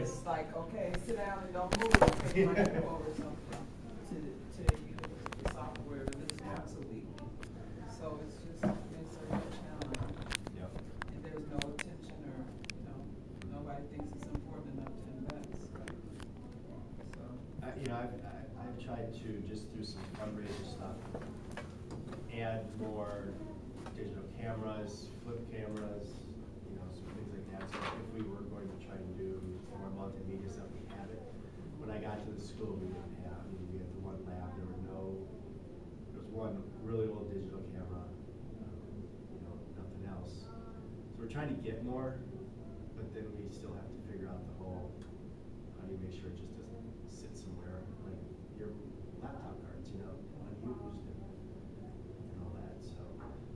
It's like, okay, sit down and don't move, might go over something to, to you, the software this once a week. So it's just, it's a real challenge, Yep. and there's no attention or, you know, nobody thinks it's important enough to invest. So, I, you know, I've, I- I've tried to, just through some fundraiser stuff, add more digital cameras, flip cameras, you know, some things like that. So if we were going to try and do more multimedia stuff, we have it. When I got to the school, we didn't have, I mean, we had the one lab, there were no, there was one really old digital camera, um, you know, nothing else. So we're trying to get more, but then we still have to figure out the whole, how do you make sure it just doesn't sit somewhere, like your laptop cards, you know, unused and, and all that, so.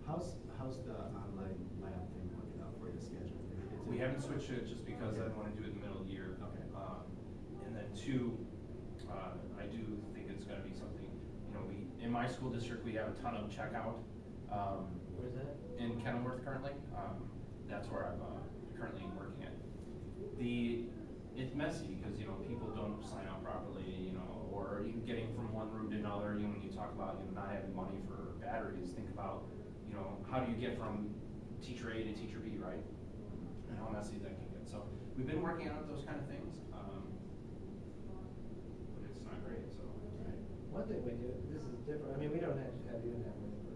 How's, how's the online lab thing working out for you, schedule? We haven't switched it just because I didn't wanna do it in the middle of the year. Okay. Um, and then two, uh, I do think it's gonna be something, you know, we, in my school district, we have a ton of checkout. Um, Where's that? in Kenilworth currently, um, that's where I'm, uh, currently working at. The, it's messy because, you know, people don't sign up properly, you know, or you getting from one room to another, you know, when you talk about, you know, not having money for batteries, think about, you know, how do you get from teacher A to teacher B, right? And how messy that can get, so, we've been working on those kind of things, um, but it's not great, so. Right. One thing we do, this is different, I mean, we don't have to have running for,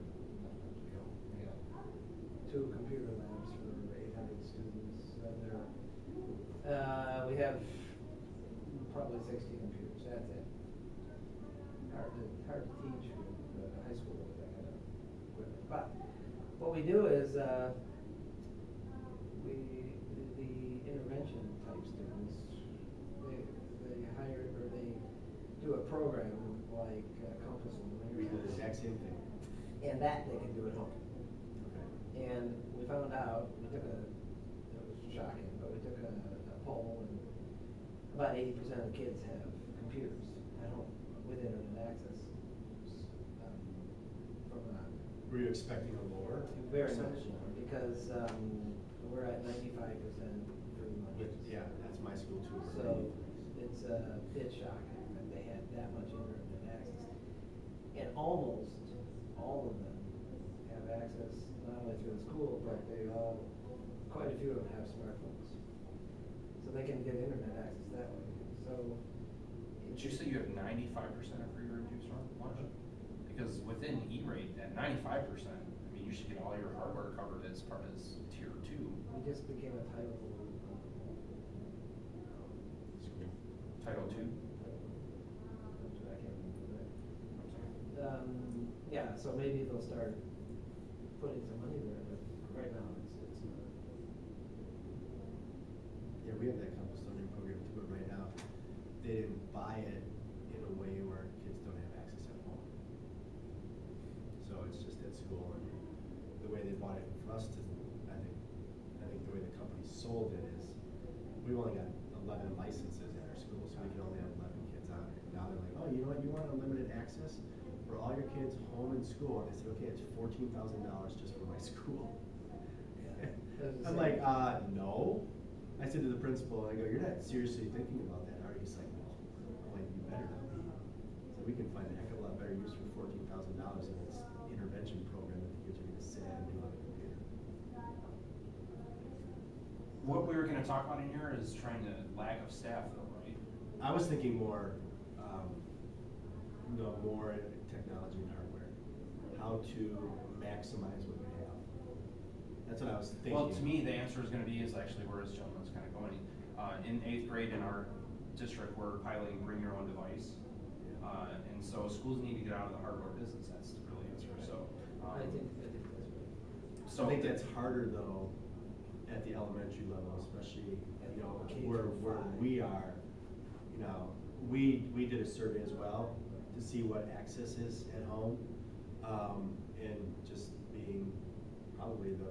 we have two computer labs for eight hundred students, and there, uh, we have probably sixty computers, that's it. Hard to, hard to teach with the high school with that kind of equipment, but what we do is, uh, we, the- the intervention type students, they, they hire, or they do a program like uh, Compass and We the exact same thing. And that they can do at home. Okay. And we found out, we took a, it was shocking, but we took a, a poll and about eighty percent of the kids have computers at home with internet access. Um, From a Were you expecting a lower? very much more, because, um, we're at ninety-five percent pretty much. With- Yeah, that's my school too. So it's a bit shocking that they had that much internet. And almost all of them have access not only through the school, but they all, quite a few of them have smartphones. So they can get internet access that way, so. Did you say you have ninety-five percent of free reduced lunch? Uh-huh. Because within E-rate, at ninety-five percent, I mean, you should get all your hardware covered as part of tier two. We just became a title. Title two? I can't remember that. Um, yeah, so maybe they'll start putting some money there, but right now it's, it's not. Yeah, we have that learning program too, but right now, they didn't buy it in a way where kids don't have access at home. So it's just at school, and the way they bought it for us to, I think, I think the way the company sold it is, we've only got eleven licenses at our school, so we can only have eleven kids on it. Now they're like, oh, you know what, you want unlimited access for all your kids home and school, and I said, okay, it's fourteen thousand dollars just for my school. Doesn't I'm like, uh, no. I said to the principal, I go, you're not seriously thinking about that, are you? He's like, no. I'm like, you better not be. So we can find a heck of a lot better use for fourteen thousand dollars in this intervention program that the kids are gonna sit and do on the computer. What we were gonna talk about in here is trying to lack of staff though, right? I was thinking more, um, no, more technology and hardware. How to maximize what we have. That's what I was thinking. Well, to me, the answer is gonna be, is actually where this gentleman's kinda going. Uh, in eighth grade in our district, we're piloting bring your own device. Uh, and so schools need to get out of the hardware business, that's the real answer, so. um, I think, I think that's right. So. I think that's harder though, at the elementary level, especially, you know, where, where we are. You know, we, we did a survey as well to see what access is at home. Um, and just being probably the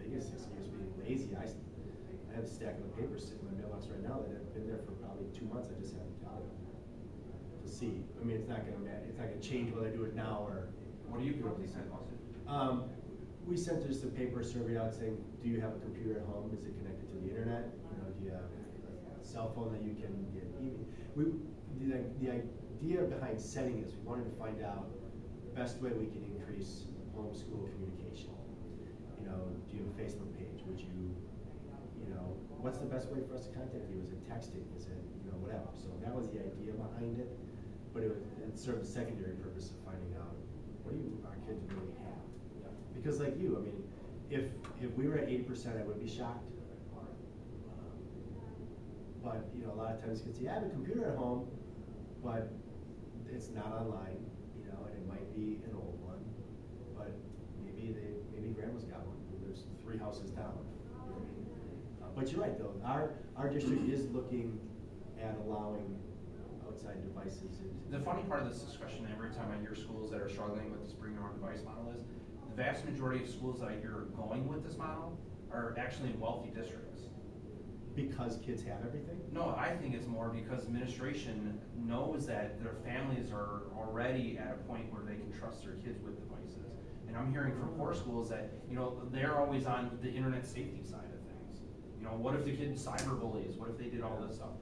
biggest excuse being lazy. I, I have a stack of papers sitting in my mailbox right now that have been there for probably two months, I just haven't got it. To see, I mean, it's not gonna ma, it's not gonna change whether I do it now or. What do you currently send, Austin? Um, we sent just a paper survey out saying, do you have a computer at home? Is it connected to the internet? You know, do you have a cell phone that you can get, we, the, the idea behind setting this, we wanted to find out best way we can increase homeschool communication. You know, do you have a Facebook page, would you, you know, what's the best way for us to contact you, is it texting, is it, you know, whatever, so that was the idea behind it. But it it served the secondary purpose of finding out, what do you, our kids really have? Because like you, I mean, if, if we were at eighty percent, I would be shocked. Um, but, you know, a lot of times kids say, I have a computer at home, but it's not online, you know, and it might be an old one. But maybe they, maybe grandma's got one, There's three houses down. Uh, But you're right, though, our, our district is looking at allowing outside devices. The funny part of this discussion, every time I hear schools that are struggling with this bring your own device model is, the vast majority of schools that I hear are going with this model are actually in wealthy districts. Because kids have everything? No, I think it's more because administration knows that their families are already at a point where they can trust their kids with devices. And I'm hearing from poor schools that, you know, they're always on the internet safety side of things. You know, what if the kid cyberbullies, what if they did all this stuff?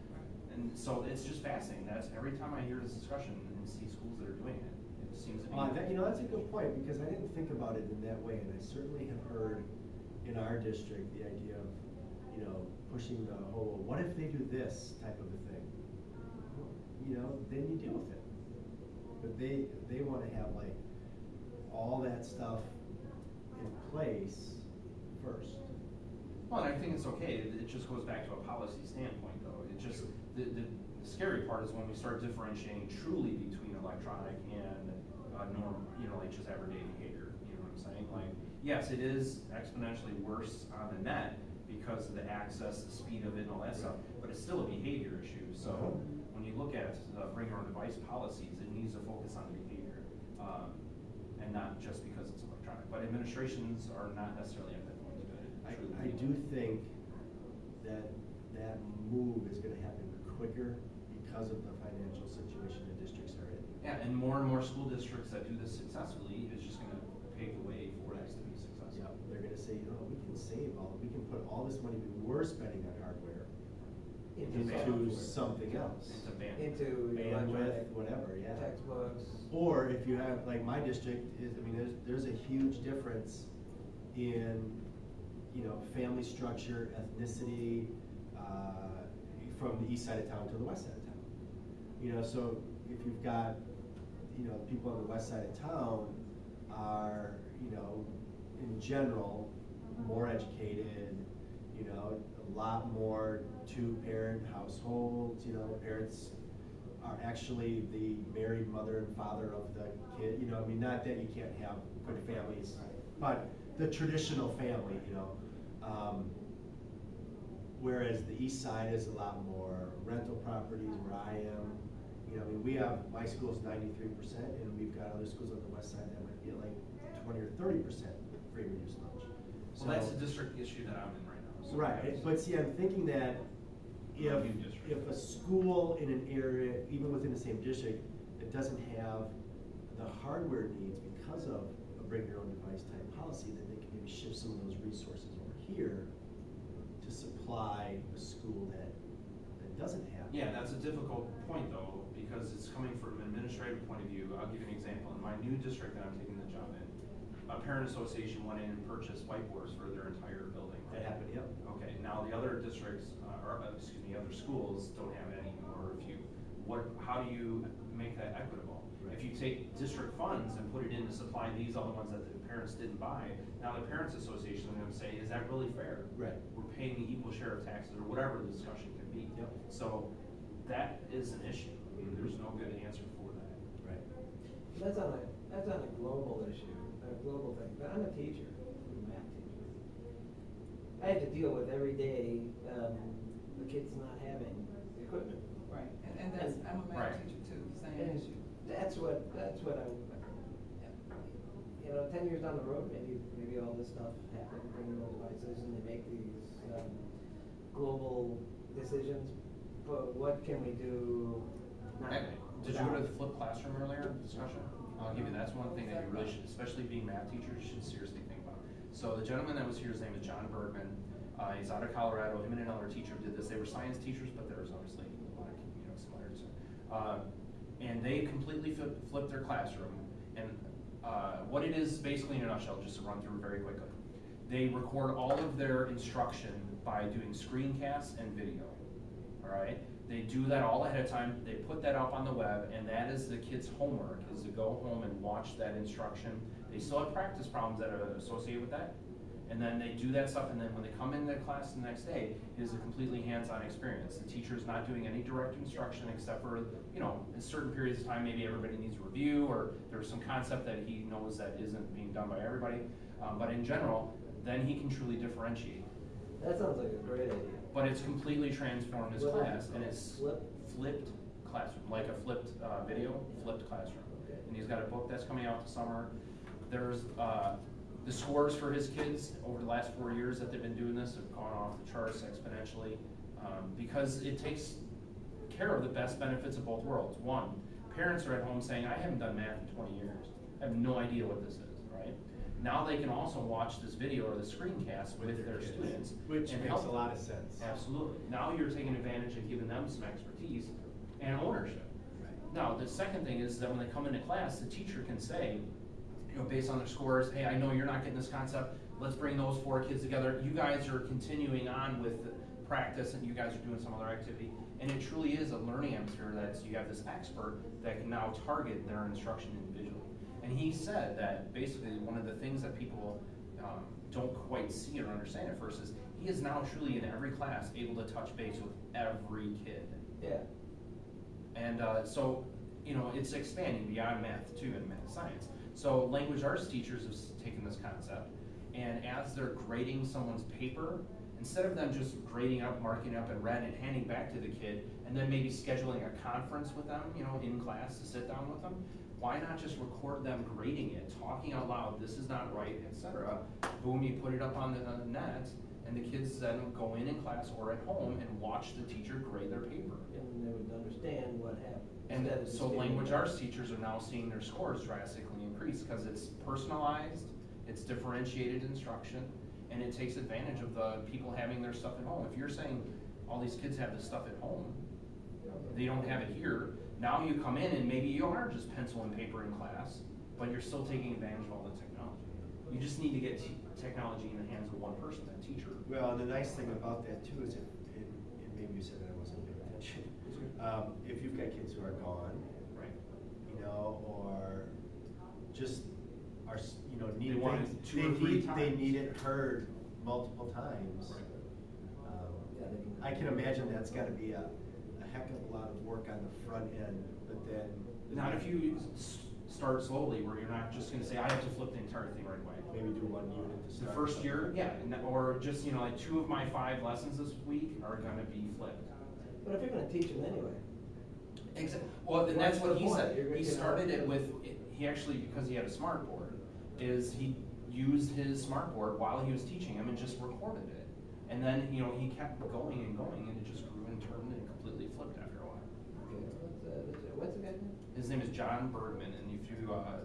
And so it's just fascinating, that's, every time I hear this discussion and see schools that are doing it, it seems to be. Uh, that, you know, that's a good point, because I didn't think about it in that way, and I certainly have heard in our district, the idea of, you know, pushing the whole, what if they do this type of a thing? You know, then you deal with it. But they, they wanna have like, all that stuff in place first. Well, and I think it's okay, it, just goes back to a policy standpoint, though, it just, the, the scary part is when we start differentiating truly between electronic and, uh, you know, like just everyday behavior, you know what I'm saying? Like, yes, it is exponentially worse on the net because of the access, the speed of it and all that stuff, but it's still a behavior issue, so Uh-huh. when you look at, uh, bring your own device policies, it needs to focus on the behavior, um, and not just because it's electronic, but administrations are not necessarily at that point to I, truly. I do think that that move is gonna happen quicker because of the financial situation the districts are in. Yeah, and more and more school districts that do this successfully is just gonna pave the way for this to be successful. Yeah, they're gonna say, you know, we can save all, we can put all this money we were spending on hardware Into into software. something else. It's a ban. Into Bandwidth, electronic whatever, yeah. textbooks. Or if you have, like my district is, I mean, there's, there's a huge difference in, you know, family structure, ethnicity, uh, from the east side of town to the west side of town. You know, so if you've got, you know, people on the west side of town are, you know, in general, more educated, you know, a lot more two-parent households, you know, parents are actually the married mother and father of the kid, you know, I mean, not that you can't have good families, but the traditional family, you know. Um, Whereas the east side is a lot more rental properties where I am, you know, I mean, we have, my school's ninety-three percent, and we've got other schools on the west side that might be at like twenty or thirty percent free reduced lunch. Well, that's So- a district issue that I'm in right now. so Right, eh, but see, I'm thinking that if, district. if a school in an area, even within the same district, that doesn't have the hardware needs because of a bring your own device type policy, then they can maybe shift some of those resources over here to supply a school that, that doesn't have. Yeah, that's a difficult point though, because it's coming from an administrative point of view. I'll give you an example. In my new district that I'm taking the job in, a parent association went in and purchased whiteboards for their entire building. That happened, yep. Okay, now the other districts, uh, or, uh, excuse me, other schools don't have any, or if you, what, how do you make that equitable? If you take district funds and put it in to supply these other ones that the parents didn't buy, now the parents association is gonna say, is that really fair? Right. We're paying the equal share of taxes, or whatever the discussion can be. Yep. So, that is an issue, I mean, there's no good answer for that. Right. That's on a, that's on a global issue, a global thing, but I'm a teacher, I'm a math teacher. I have to deal with every day, um, the kids not having equipment. Right, and, and that's, I'm a Right. math teacher too, same And issue. that's what, that's what I, you know, ten years down the road, maybe, maybe all this stuff happens, bring those devices and they make these, um, global decisions, but what can we do now? Hey, Did you go to without- the flipped classroom earlier discussion? I'll give you, that's one thing that you really should, especially being math teachers, you should seriously think about. So the gentleman that was here, his name is Jon Bergmann. Uh, he's out of Colorado, him and another teacher did this, they were science teachers, but there was obviously a lot of, you know, similarities. Uh, and they completely flip, flipped their classroom, and, uh, what it is basically in a nutshell, just to run through very quickly. They record all of their instruction by doing screencasts and video, all right? They do that all ahead of time, they put that up on the web, and that is the kids' homework, is to go home and watch that instruction. They still have practice problems that are associated with that, and then they do that stuff, and then when they come into class the next day, it is a completely hands-on experience. The teacher is not doing any direct instruction except for, you know, in certain periods of time, maybe everybody needs a review, or there's some concept that he knows that isn't being done by everybody. Um, but in general, then he can truly differentiate. That sounds like a great idea. But it's completely transformed his class, and it's flip? flipped classroom, like a flipped, uh, video, flipped classroom. Okay. And he's got a book that's coming out this summer. There's, uh, the scores for his kids over the last four years that they've been doing this have gone off the charts exponentially. Um, because it takes care of the best benefits of both worlds. One, parents are at home saying, I haven't done math in twenty years. I have no idea what this is? Now they can also watch this video or the screencast with their students. Which and makes help a lot of sense. Absolutely. Now you're taking advantage of giving them some expertise and ownership. Right. Now, the second thing is that when they come into class, the teacher can say, you know, based on their scores, hey, I know you're not getting this concept, let's bring those four kids together. You guys are continuing on with the practice and you guys are doing some other activity. And it truly is a learning atmosphere that you have this expert that can now target their instruction individually. And he said that basically one of the things that people um, don't quite see or understand at first is he is now truly in every class able to touch base with every kid. Yeah. And uh, so, you know, it's expanding beyond math too and math science. So language arts teachers have taken this concept, and as they're grading someone's paper, instead of them just grading up, marking up in red and handing back to the kid, and then maybe scheduling a conference with them, you know, in class to sit down with them, why not just record them grading it, talking out loud, this is not right, etc. Boom, you put it up on the net, and the kids then go in in class or at home and watch the teacher grade their paper. And they would understand what happened. And of so language arts teachers are now seeing their scores drastically increase, because it's personalized, it's differentiated instruction, and it takes advantage of the people having their stuff at home. If you're saying all these kids have this stuff at home, they don't have it here, now you come in and maybe you are just pencil and paper in class, but you're still taking advantage of all the technology. You just need to get te- technology in the hands of one person, that teacher. Well, and the nice thing about that too is, if, and and maybe you said that I wasn't paying attention. Um, if you've got kids who are gone, Right. you know, or just are, you know, They need want it things, two they or three need, they need it heard multiple times. Um, Yeah, they can- I can imagine that's gotta be a, a heck of a lot of work on the front end, but then. Not if you start slowly, where you're not just gonna say, I have to flip the entire thing right away. Maybe do one unit to The start. first year, yeah, and that- or just, you know, like two of my five lessons this week are gonna be flipped. But if you're gonna teach them anyway, Exactly. Well, then that's What's what the he point? said. You're gonna- He started it with, he actually, because he had a smart board, is he used his smart board while he was teaching him and just recorded it. And then, you know, he kept going and going and it just grew and turned and completely flipped after a while. okay, what's, uh, what's? His name is Jon Bergmann, and if you, uh,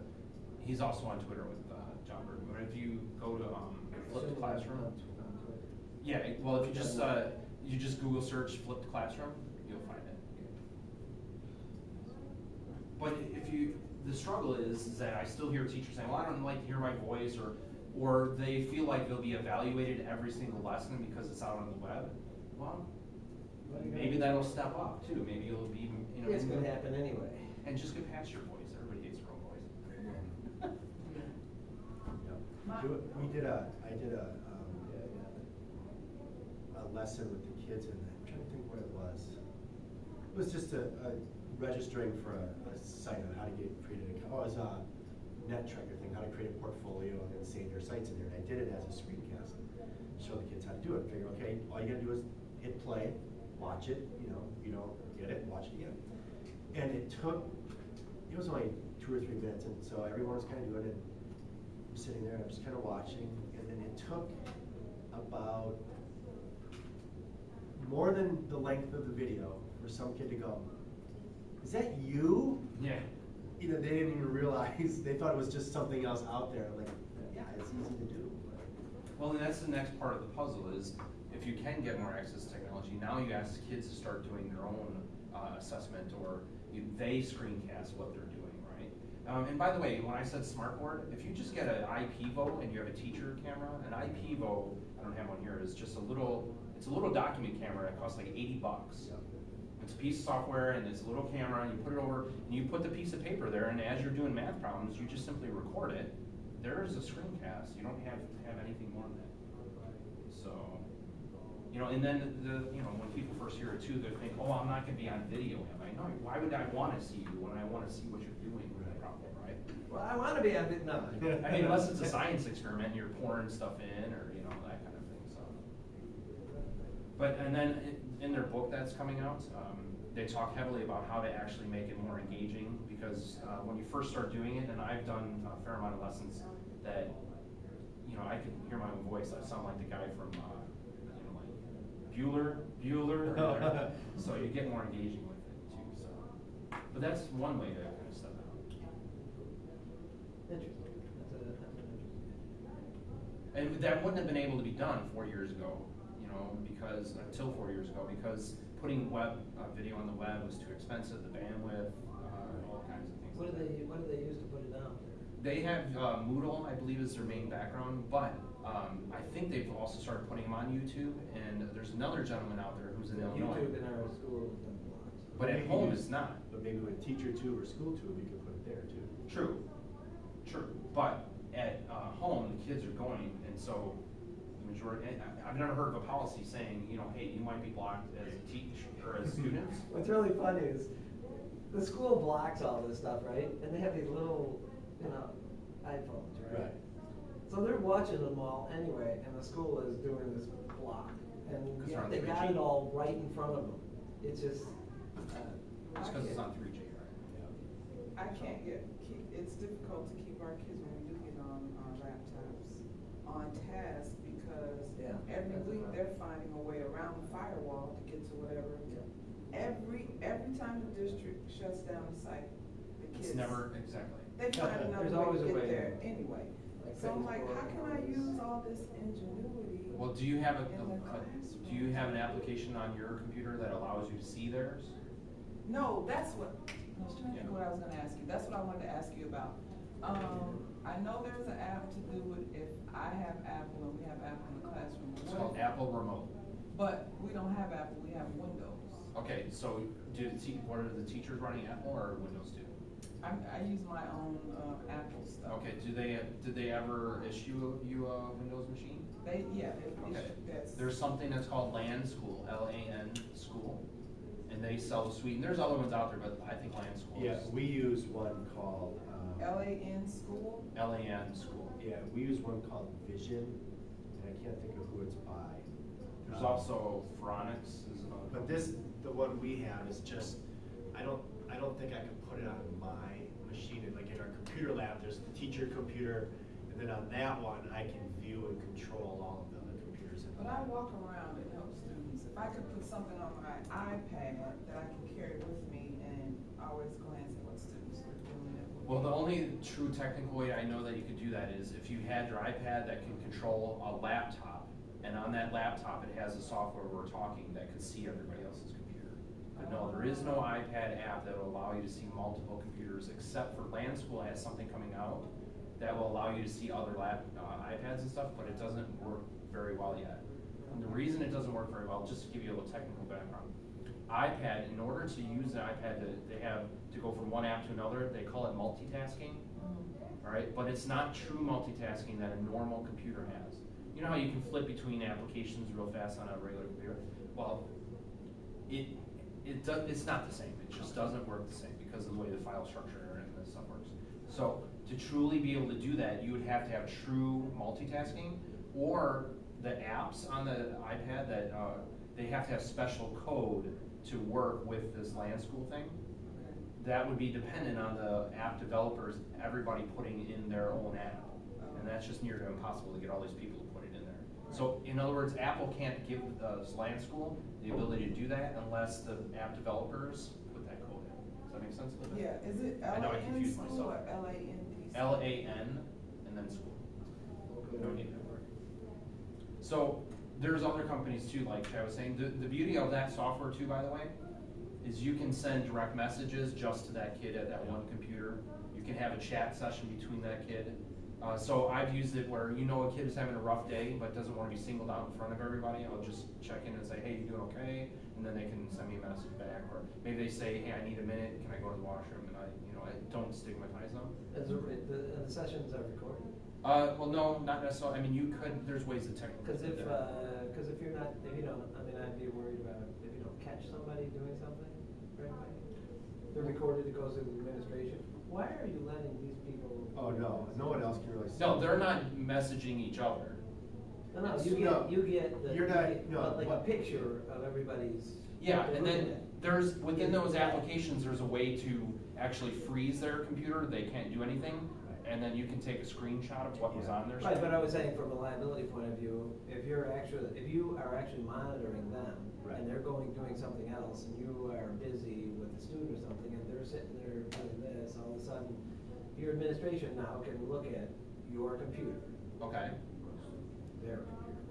he's also on Twitter with, uh, Jon Bergmann, but if you go to, um, Flipped Classroom. Yeah, well, if you just, uh, you just Google search flipped classroom, you'll find it. But if you, the struggle is, is that I still hear teachers saying, well, I don't like to hear my voice, or, or they feel like they'll be evaluated every single lesson because it's out on the web. Well, What are you gonna maybe that'll step up too, maybe it'll be, you know. It's gonna happen anyway. And just get past your voice, everybody hates their own voice. Yeah. We did a, I did a, um, Yeah, yeah. a lesson with the kids and I'm trying to think what it was. It was just a, a registering for a, a site on how to get created an account. Oh, it was a netTrekker thing, how to create a portfolio and then save your sites in there. And I did it as a screencast. Show the kids how to do it. Figure, okay, all you gotta do is hit play, watch it, you know, you don't get it, watch it again. And it took, it was only two or three minutes and so everyone was kinda doing it. I'm sitting there, I'm just kinda watching, and then it took about more than the length of the video for some kid to go, is that you? Yeah. You know, they didn't even realize, they thought it was just something else out there, like, yeah, it's easy to do. Well, and that's the next part of the puzzle is if you can get more access to technology, now you ask kids to start doing their own, uh, assessment, or you, they screencast what they're doing, right? Um, and by the way, when I said smart board, if you just get an IPEVO and you have a teacher camera, an IPEVO, I don't have one here, is just a little, it's a little document camera that costs like eighty bucks. It's a piece of software and it's a little camera, and you put it over, and you put the piece of paper there, and as you're doing math problems, you just simply record it. There's a screencast, you don't have, have anything more than that. So, you know, and then the, you know, when people first hear it too, they think, oh, I'm not gonna be on video, am I? No, why would I wanna see you when I wanna see what you're doing with the problem, right? Well, I wanna be on it, no. I mean, unless it's a science experiment, and you're pouring stuff in, or, you know, that kind of thing, so. But, and then in, in their book that's coming out, um, they talk heavily about how to actually make it more engaging, because, uh, when you first start doing it, and I've done a fair amount of lessons, that, you know, I can hear my own voice, I sound like the guy from, uh, you know, like Bueller, Bueller, or whatever. so you get more engaging with it too, so. But that's one way to kind of step out. Interesting, that's a, that's an interesting. And that wouldn't have been able to be done four years ago, you know, because, until four years ago, because putting web, uh, video on the web was too expensive, the bandwidth, uh, all kinds of things. What do they, what do they use to put it out there? They have, uh, Moodle, I believe is their main background, but, um, I think they've also started putting them on YouTube, and there's another gentleman out there who's in Illinois. YouTube in our school has done blocks. But at Maybe home use- it's not. But maybe with teacher tube or school tube, you could put it there too. True, true, but at, uh, home, the kids are going, and so, the majority, and I- I've never heard of a policy saying, you know, hey, you might be blocked as a teacher or as students. What's really funny is, the school blocks all this stuff, right? And they have these little, you know, iPhones, right? Right. So they're watching them all anyway, and the school is doing this block, and 'Cause yet they're on they got 3G. it all right in front of them. It's just, uh. It's cause it's on three G, right? I can't get, keep, it's difficult to keep our kids when we do get on our laptops on task because Yeah, every that's week right. they're finding a way around the firewall to get to whatever. Yeah. Every, every time the district shuts down the site, the kids. It's never, exactly. They find another There's way always to a get way. there anyway. Like So I'm like, how can I use all this ingenuity? Well, do you have a, In the a- classroom. do you have an application on your computer that allows you to see theirs? No, that's what, I was trying to think of what I was gonna ask you, that's what I wanted to ask you about. Um, I know there's an app to do it if I have Apple and we have Apple in the classroom. It's called Apple Remote. But we don't have Apple, we have Windows. Okay, so do the te- what are the teachers running Apple or Windows do? I, I use my own, uh, Apple stuff. Okay, do they, did they ever issue you a Windows machine? They, yeah, they, Okay, that's. there's something that's called LAN School, L-A-N School, and they sell the suite, and there's other ones out there, but I think LAN School Yeah, is. we use one called, um. L-A-N school? L-A-N School. Yeah, we use one called Vision, and I can't think of who it's by. There's Um, also Faronics is another. But this, the one we have is just, I don't, I don't think I could put it on my machine, like in our computer lab, there's the teacher computer, and then on that one, I can view and control all of the other computers in But I walk around and help students. If I could put something on my iPad that I can carry with me and always glance at what students are doing. Well, the only true technical way I know that you could do that is if you had your iPad that can control a laptop, and on that laptop, it has the software we're talking that could see everybody else's computer. But no, there is no iPad app that will allow you to see multiple computers, except for LAN School has something coming out that will allow you to see other lap, uh, iPads and stuff, but it doesn't work very well yet. And the reason it doesn't work very well, just to give you a little technical background, iPad, in order to use an iPad, to- they have to go from one app to another, they call it multitasking, Mhm. all right? But it's not true multitasking that a normal computer has. You know how you can flip between applications real fast on a regular computer? Well, it, it does, it's not the same, it just doesn't work the same because of the way the file structure and the stuff works. So, to truly be able to do that, you would have to have true multitasking, or the apps on the iPad that, uh, they have to have special code to work with this LAN school thing. That would be dependent on the app developers, everybody putting in their own app. And that's just near to impossible to get all these people to put it in there. So, in other words, Apple can't give the LAN school the ability to do that unless the app developers put that code in. Does that make sense? a little bit? Yeah, is it I know I L-A-N confused school myself. or L-A-N-D? L A N and then school. Okay. No need to worry. So, there's other companies too, like I was saying, the, the beauty of that software too, by the way, is you can send direct messages just to that kid at that one computer. You can have a chat session between that kid. Uh, so I've used it where you know a kid is having a rough day, but doesn't wanna be singled out in front of everybody, I'll just check in and say, hey, you doing okay? And then they can send me a message back, or maybe they say, hey, I need a minute, can I go to the washroom? And I, you know, I don't stigmatize them. Is the, the, and the sessions are recorded? Uh, well, no, not necessarily, I mean, you could, there's ways to technically. Cause if, that. uh, if you're not, if you don't, I mean, I'd be worried about if you don't catch somebody doing something right away. They're recorded, it goes to the administration. Why are you letting these people? Oh, no, no one else can really see. No, they're not messaging each other. No, no, you No, get, you get the. you're you not- get, no, uh, Like a what- picture of everybody's. Yeah, and then there's, within those applications, there's a way to actually freeze their computer, they can't do anything. And then you can take a screenshot of what was on their. Right, but screen. I was saying from a liability point of view, if you're actually, if you are actually monitoring them, Right. and they're going, doing something else, and you are busy with a student or something, and they're sitting there doing this, all of a sudden, your administration now can look at your computer, Okay, their computer,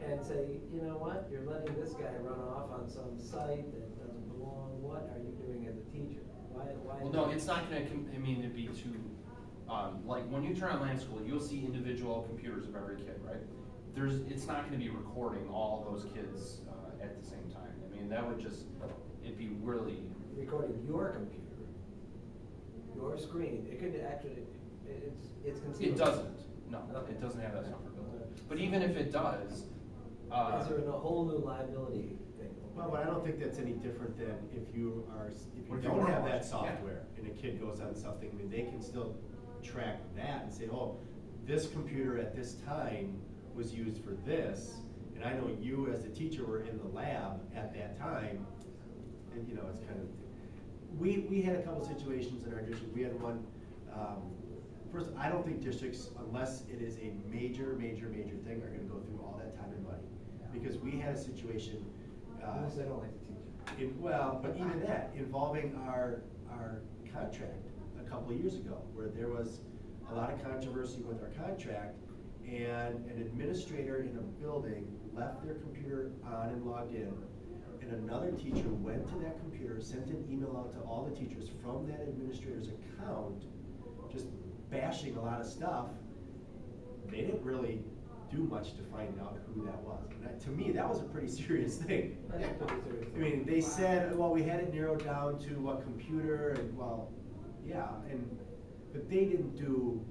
and say, you know what, you're letting this guy run off on some site that doesn't belong, what are you doing as a teacher? Why, why? well, no, it's not gonna, com- I mean, it'd be too, um, like, when you turn on LAN School, you'll see individual computers of every kid, right? There's, it's not gonna be recording all those kids, uh, at the same time, I mean, that would just, it'd be really, Recording your computer, your screen, it could actually, it's, it's it conceivable. doesn't, no, Okay. it doesn't have that software built in. But even if it does, uh. Is there a whole new liability thing? Well, but I don't think that's any different than if you are, if you if you don't have watching, that yeah. software and a kid goes on something, I mean, they can still track that and say, oh, this computer at this time was used for this, and I know you as the teacher were in the lab at that time, and you know, it's kind of, we, we had a couple situations in our district, we had one, um, first, I don't think districts, unless it is a major, major, major thing, are gonna go through all that time and money. Because we had a situation, uh. Unless they don't like the teacher. In, well, but even that, involving our, our contract a couple of years ago, where there was a lot of controversy with our contract, and an administrator in a building left their computer on and logged in, and another teacher went to that computer, sent an email out to all the teachers from that administrator's account, just bashing a lot of stuff. They didn't really do much to find out who that was. And that, to me, that was a pretty serious thing. That's a pretty serious I mean, they said, well, we had it narrowed down to what computer, and well, yeah, and, but they didn't do,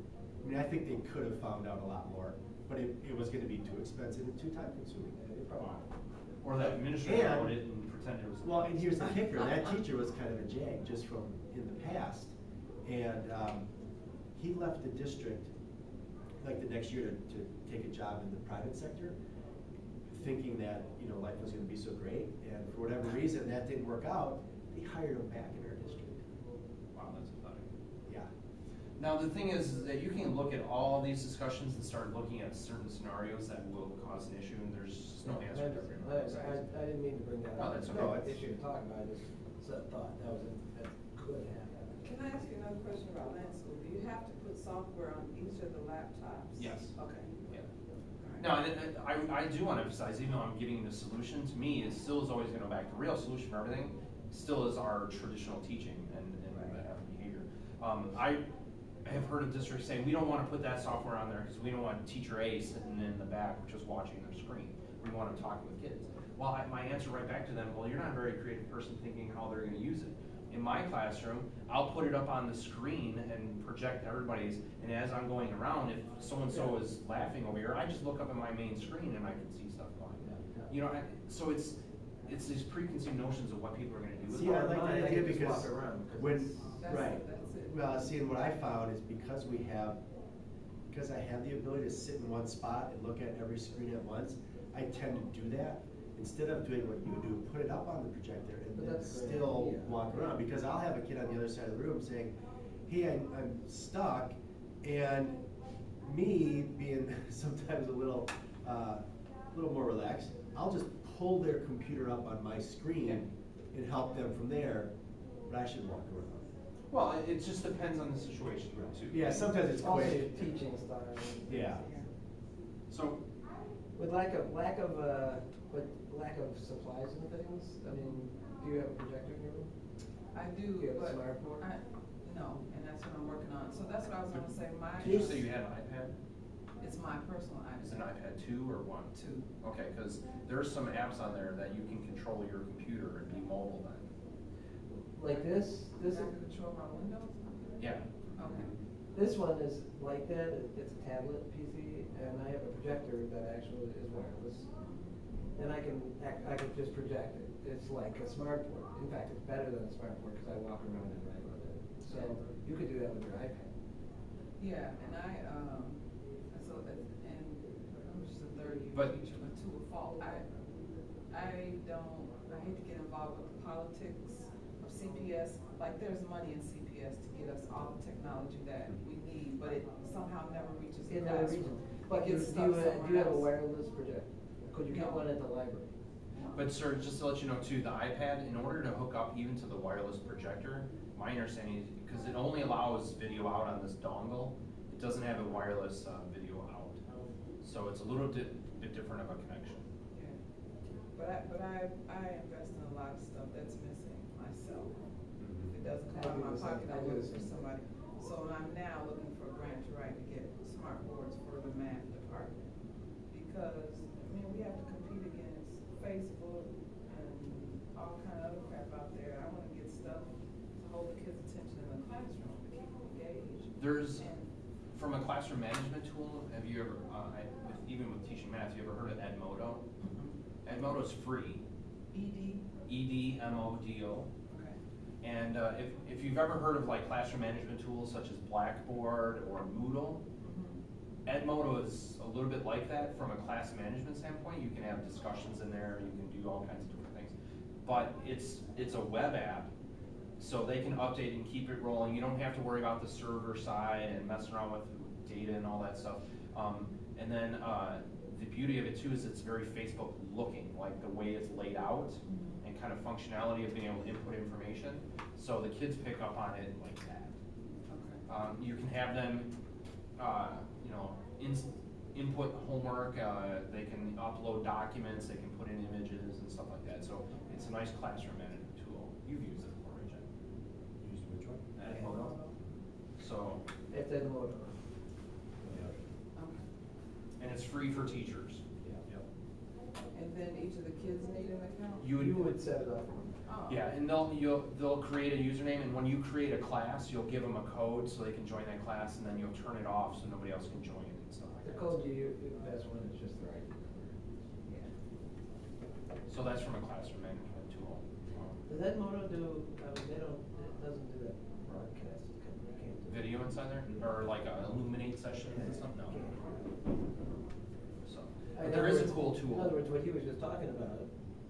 I mean, I think they could have found out a lot more, but it, it was gonna be too expensive and too time consuming. They probably- Or that administrator And- wrote it and pretended it was. Well, and here's the kicker, that teacher was kind of a jag, just from in the past, and, um, he left the district, like the next year to, to take a job in the private sector, thinking that, you know, life was gonna be so great, and for whatever reason, that didn't work out, they hired him back in our district, Wow, that's pathetic. yeah. Now, the thing is, is that you can look at all these discussions and start looking at certain scenarios that will cause an issue, and there's just no answer to every one of those I. I, I didn't mean to bring that No, up. that's It's okay. not an issue to talk about, I just said- thought that was, a- that could happen. Can I ask you another question about LAN school? Do you have to put software on each of the laptops? Yes. Okay. Yeah. Alright. No, and and I, I do wanna emphasize, even though I'm getting the solution, to me, it still is always gonna go back, the real solution for everything still is our traditional teaching and, and Right. behavior. Um, I have heard of districts saying, we don't wanna put that software on there, cause we don't want teacher A sitting in the back just watching their screen. We want them talking with kids. Well, I, my answer right back to them, well, you're not a very creative person thinking how they're gonna use it. In my classroom, I'll put it up on the screen and project everybody's, and as I'm going around, if so-and-so is laughing over here, I just look up at my main screen and I can see stuff going. You know, I, so it's, it's these preconceived notions of what people are gonna do with See. I like that I idea can just because walk around, 'cause when, right, that's it. Well, see, and what I found is because we have, because I have the ability to sit in one spot and look at every screen at once, I tend to do that. Instead of doing what you do, put it up on the projector and But then a still idea. walk around, because I'll have a kid on the other side of the room saying, hey, I'm, I'm stuck, and me being sometimes a little, uh, little more relaxed, I'll just pull their computer up on my screen and help them from there, but I should walk around. Well, it, it just depends on the situation too. Yeah, sometimes it's Also, quick. teaching style. Yeah. So, With lack of, lack of, uh, with lack of supplies and things, I mean, do you have a projector in your room? I do, Do you have a but smart board? I, no, and that's what I'm working on, so that's what I was gonna say, my. Did you say you had an iPad? It's my personal iPad. Is it an iPad two or one? Two. Okay, cause there's some apps on there that you can control your computer and be mobile then. Like this, this, Is that control my windows? Yeah. Okay. this one is like that, it- it's a tablet PC, and I have a projector that actually is wireless. And I can, act- I can just project it, it's like a smart board, in fact, it's better than a smart board, cause I walk around and write with it. So, you could do that with your iPad. Yeah, and I, um, so, that- and I'm just a third year But- teacher, but to a fault, I, I don't, I hate to get involved with the politics of CPS. Like, there's money in CPS to get us all the technology that we need, but it somehow never reaches the In other classroom. regions. It But do gets do stuck you, have- do you have a else. wireless projector? Could you get No. one at the library? But sir, just to let you know too, the iPad, in order to hook up even to the wireless projector, my understanding is, because it only allows video out on this dongle, it doesn't have a wireless, uh, video out. So it's a little bit, bit different of a connection. Yeah. But I, but I, I invest in a lot of stuff that's missing myself. If it doesn't come out of my pocket, I I do look for somebody. So I'm now looking for a grant to write to get smart boards for the math department. Because, I mean, we have to compete against Facebook and all kind of other crap out there. I wanna get stuff to hold the kids' attention in the classroom, to keep them engaged. There's, And- from a classroom management tool, have you ever, uh, I, with, even with teaching math, have you ever heard of Edmodo? Edmodo's free, ED, E D M O D O. okay. And uh, if, if you've ever heard of like classroom management tools such as Blackboard or Moodle, Mhm. Edmodo is a little bit like that from a class management standpoint. You can have discussions in there, you can do all kinds of different things. But it's, it's a web app, so they can update and keep it rolling. You don't have to worry about the server side and messing around with data and all that stuff. Um, and then, uh, the beauty of it too is it's very Facebook looking, like the way it's laid out Mhm. and kind of functionality of being able to input information. So the kids pick up on it like that. Okay. Um, you can have them, uh, you know, ins- input homework, uh, they can upload documents, they can put in images and stuff like that. So it's a nice classroom management tool. You've used it before, right, Jen? Used which one? Edmodo. So, It's Edmodo. Okay. and it's free for teachers. Yep. And then each of the kids need an account? You would. Set it up. for Oh. Yeah, and they'll, you'll, they'll create a username, and when you create a class, you'll give them a code so they can join that class, and then you'll turn it off so nobody else can join it and stuff like The that. code you, the best one is just the right. Yeah. So that's from a classroom management tool. Um, Does that motor do, I mean, they don't, it doesn't do that broadcast, it can't do. Video inside there, or like a Elluminate session and stuff, no. So, but there is a cool tool. In other words, what he was just talking about,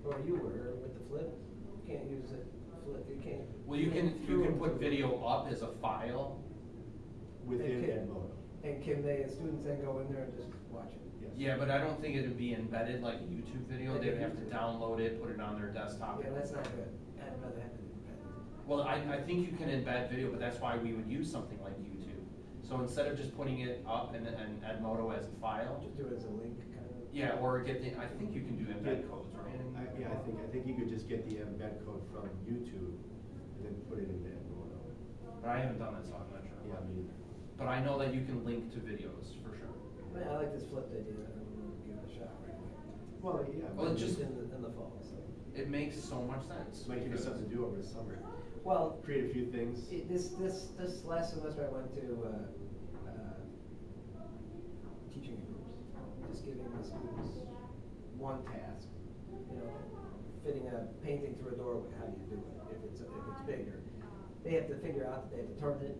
or you were with the flip, you can't use it, flip, you can't. Well, you can, you through can put video up as a file. Within Okay. Edmodo. And can they, students then go in there and just watch it? Yes. Yeah, but I don't think it'd be embedded like a YouTube video, they'd have to download it, put it on their desktop. Yeah, that's not good, I'd rather have it. Well, I, I think you can embed video, but that's why we would use something like YouTube. So instead of just putting it up and, and Edmodo as a file, Just do it as a link, kind of. yeah, or get the, I think you can do embed codes, right? I, yeah, I think, I think you could just get the embed code from YouTube and then put it into Edmodo. But I haven't done that, so I'm not sure. Yeah, I either. But I know that you can link to videos, for sure. Man, I like this flipped idea, I'm gonna give it a shot right away. well, yeah. Well, it just- In the, in the fall, so. It makes so much sense. Might give you because- something to do over the summer. Well, Create a few things. it- this, this, this last semester I went to, uh, uh, teaching groups, just giving the students one task, you know, fitting a painting through a doorway, how do you do it, if it's, if it's bigger. They have to figure out, that they have to turn it,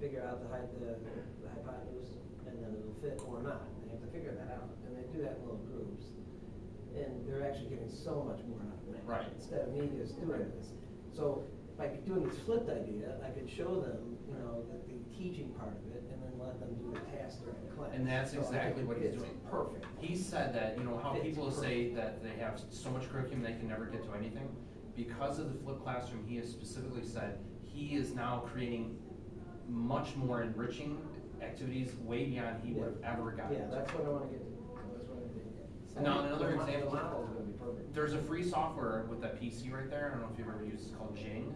figure out the height, the, the hypotenuse, and then it'll fit or not, they have to figure that out, and they do that in little groups. And they're actually getting so much more out of it. Right. Instead of me just doing this. So by doing this flipped idea, I could show them, you know, the, the teaching part of it and let them do the task during class. And that's So I exactly think what he's it's doing. Perfect. He said that, you know, how It's people say perfect. that they have so much curriculum, they can never get to anything. Because of the flipped classroom, he has specifically said, he is now creating much more enriching activities way beyond he would have ever gotten. Yeah, to. that's what I wanna get to, that's what I'm getting at. Now, another The mo- example. The model's gonna be perfect. There's a free software with that PC right there, I don't know if you've ever used, it's called Jing.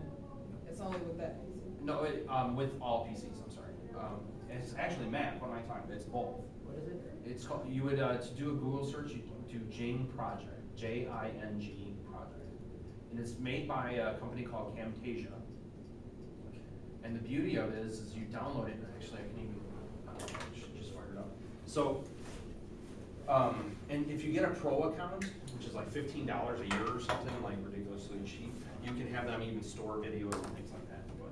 It's only with that piece. No, it, um, with all PCs, I'm sorry. Um, it's actually Mac, what am I talking about? It's both. What is it? It's called, you would, uh, to do a Google search, you do Jing Project, J-I-N-G Project. And it's made by a company called Camtasia. And the beauty of it is, is you download it, actually, I can even, uh, just fire it up. So, um, and if you get a pro account, which is like fifteen dollars a year or something, like ridiculously cheap, you can have them even store videos and things like that. But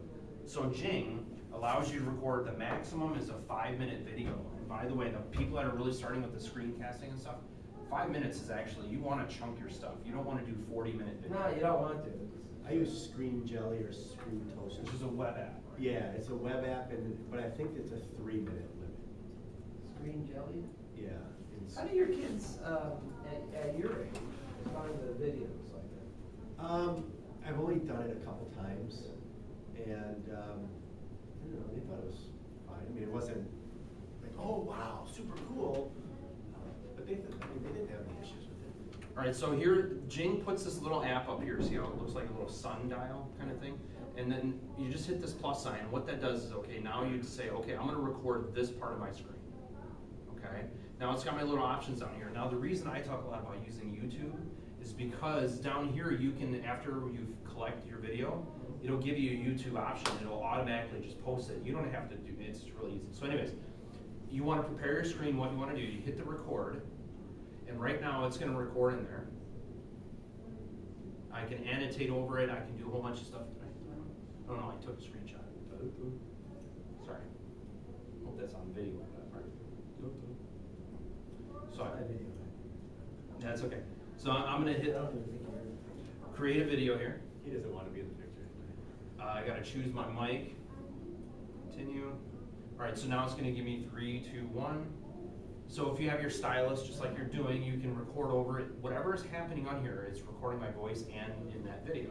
So Jing allows you to record, the maximum is a five-minute video. And by the way, the people that are really starting with the screencasting and stuff, five minutes is actually, you wanna chunk your stuff, you don't wanna do forty-minute video. No, you don't want to. I use Screen Jelly or Screen Toast. Which is a web app. Yeah, it's a web app and, but I think it's a three minute limit. Screen jelly? Yeah. it's- How do your kids, um, at, at your age, find the videos like that? Um, I've only done it a couple times and, um, Don't know, they thought it was fine. I mean, it wasn't like, oh, wow, super cool. Uh, But they, th- I mean, they didn't have any issues with it. Alright, so here, Jing puts this little app up here, see how it looks like a little sundial kind of thing? And then you just hit this plus sign, what that does is, okay, now you say, okay, I'm gonna record this part of my screen. Okay, now it's got my little options down here. Now, the reason I talk a lot about using YouTube is because down here, you can, after you've collected your video, it'll give you a YouTube option, it'll automatically just post it, you don't have to do, it's really easy. So anyways, you wanna prepare your screen, what you wanna do, you hit the record, and right now, it's gonna record in there. I can annotate over it, I can do a whole bunch of stuff. I- Oh no, I took a screenshot. Sorry. Hope that's on video, that part. So, My video. that's okay. So I'm hit don't even think you're. create a video here. He doesn't want to be in the. Uh, I gotta choose my mic. Continue. Alright, so now it's gonna give me three, two, one. So if you have your stylus, just like you're doing, you can record over it. Whatever is happening on here, it's recording my voice and in that video.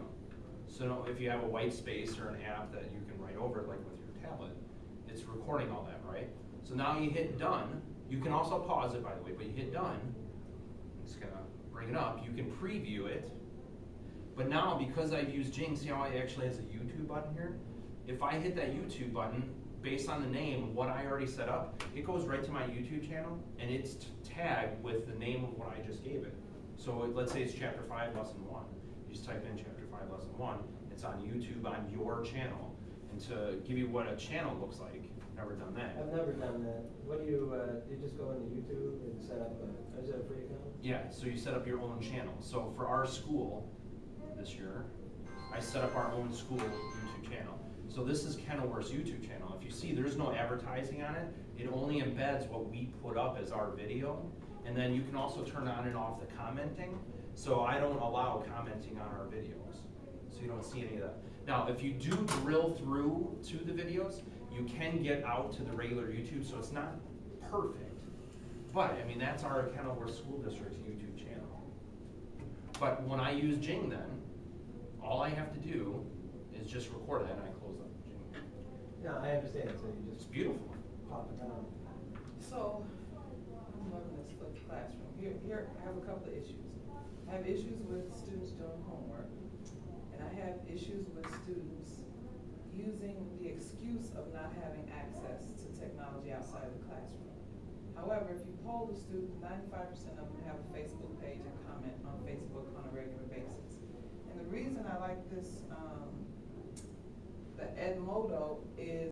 So if you have a white space or an app that you can write over, it, like with your tablet, it's recording all that, right? So now you hit done. You can also pause it, by the way, but you hit done. It's gonna bring it up. You can preview it. But now, because I've used Jing, see how it actually has a YouTube button here? If I hit that YouTube button, based on the name, what I already set up, it goes right to my YouTube channel, and it's tagged with the name of what I just gave it. So it- let's say it's chapter five, lesson one. You just type in chapter five, lesson one, it's on YouTube on your channel. And to give you what a channel looks like, never done that. I've never done that. What do you, uh, you just go into YouTube and set up a, is it a free account? Yeah, so you set up your own channel. So for our school this year, I set up our own school YouTube channel. So this is Kenilworth's YouTube channel. If you see, there's no advertising on it. It only embeds what we put up as our video. And then you can also turn on and off the commenting. So I don't allow commenting on our videos. So you don't see any of that. Now, if you do drill through to the videos, you can get out to the regular YouTube, so it's not perfect. But, I mean, that's our Kenilworth School District's YouTube channel. But when I use Jing then, all I have to do is just record that and I close up Jing. No, I understand, so you It's beautiful. pop it down. So, I'm loving this flipped classroom. Here, here, I have a couple of issues. I have issues with students doing homework, and I have issues with students using the excuse of not having access to technology outside of the classroom. However, if you poll the students, ninety-five percent of them have a Facebook page and comment on Facebook on a regular basis. Reason I like this, um, the Edmodo is